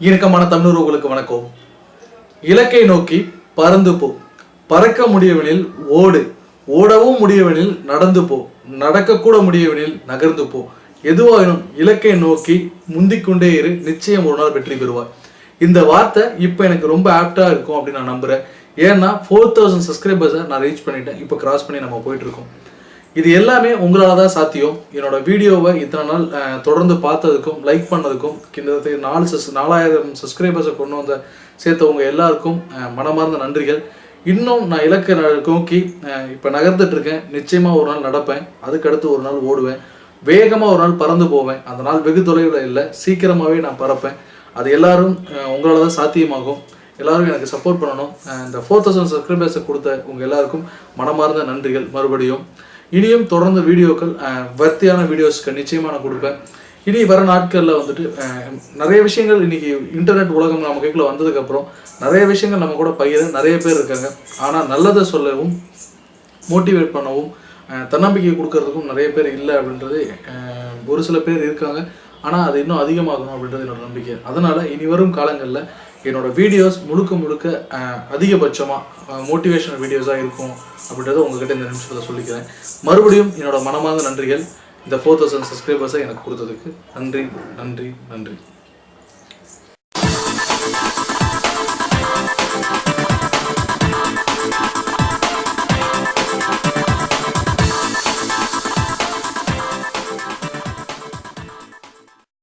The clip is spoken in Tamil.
இணக்கமான தமிழர்களுக்கு வணக்கம். இலக்கை நோக்கி பறந்து போ. பறக்க முடியவனில் ஓடு. ஓடவும் முடியவனில் நடந்து போ. நடக்கக்கூட முடியவனில் நகர்ந்து போ. எதுவாயினும் இலக்கை நோக்கி முந்திக்கொண்டே இரு. நிச்சயம் ஒரு நாள் வெற்றி பெறுவார் இந்த வார்த்தை இப்போ எனக்கு ரொம்ப ஆப்டாக இருக்கும் அப்படின்னு நான் நம்புகிறேன் ஏன்னா ஃபோர் தௌசண்ட் சப்ஸ்கிரைபர்ஸை நான் ரீச் பண்ணிட்டேன். இப்போ கிராஸ் பண்ணி நம்ம போயிட்டு இருக்கோம். இது எல்லாமே உங்களால் தான் சாத்தியம். என்னோட வீடியோவை இத்தனை நாள் தொடர்ந்து பார்த்ததுக்கும் லைக் பண்ணதுக்கும் கிட்டத்தட்ட நாலு சஸ் நாலாயிரம் சப்ஸ்கிரைபர்ஸை கொண்டு வந்த சேர்த்தவங்க எல்லாருக்கும் மனமார்ந்த நன்றிகள். இன்னும் நான் இலக்கை நோக்கி இப்போ நகர்ந்துட்டு இருக்கேன் நிச்சயமாக ஒரு நாள் நடப்பேன். அதுக்கடுத்து ஒரு நாள் ஓடுவேன். வேகமாக ஒரு நாள் பறந்து போவேன். அந்த நாள் வெகு தொலைவில் இல்லை. சீக்கிரமாகவே நான் பறப்பேன். அது எல்லாரும் உங்களால் தான் சாத்தியமாகும். எல்லாரும் எனக்கு சப்போர்ட் பண்ணணும். இந்த ஃபோர் தௌசண்ட் சப்ஸ்கிரைபர்ஸை கொடுத்த உங்கள் எல்லாருக்கும் மனமார்ந்த நன்றிகள். மறுபடியும் இனியும் தொடர்ந்து வீடியோக்கள் வர்த்தியான வீடியோஸ்க்கு நிச்சயமாக நான் கொடுப்பேன். இனி வர நாட்களில் வந்துட்டு நிறைய விஷயங்கள் இன்னைக்கு இன்டர்நெட் உலகம் நம்ம கைக்குள்ளே வந்ததுக்கப்புறம் நிறைய விஷயங்கள் நம்ம கூட பகிர நிறைய பேர் இருக்காங்க. ஆனால் நல்லதை சொல்லவும் மோட்டிவேட் பண்ணவும் தன்னம்பிக்கை கொடுக்கறதுக்கும் நிறைய பேர் இல்லை அப்படின்றது ஒரு சில பேர் இருக்காங்க. ஆனால் அது இன்னும் அதிகமாகணும் அப்படின்றது என்னோட நம்பிக்கை. அதனால் இனி வரும் காலங்களில் என்னோடய வீடியோஸ் முழுக்க முழுக்க அதிகபட்சமாக மோட்டிவேஷனல் வீடியோஸாக இருக்கும் அப்படின்றத உங்ககிட்ட இந்த நிமிஷத்தில் சொல்லிக்கிறேன். மறுபடியும் என்னோடய மனமார்ந்த நன்றிகள். இந்த ஃபோர் தௌசண்ட் சப்ஸ்கிரைபர்ஸை எனக்கு கொடுத்ததுக்கு நன்றி நன்றி நன்றி.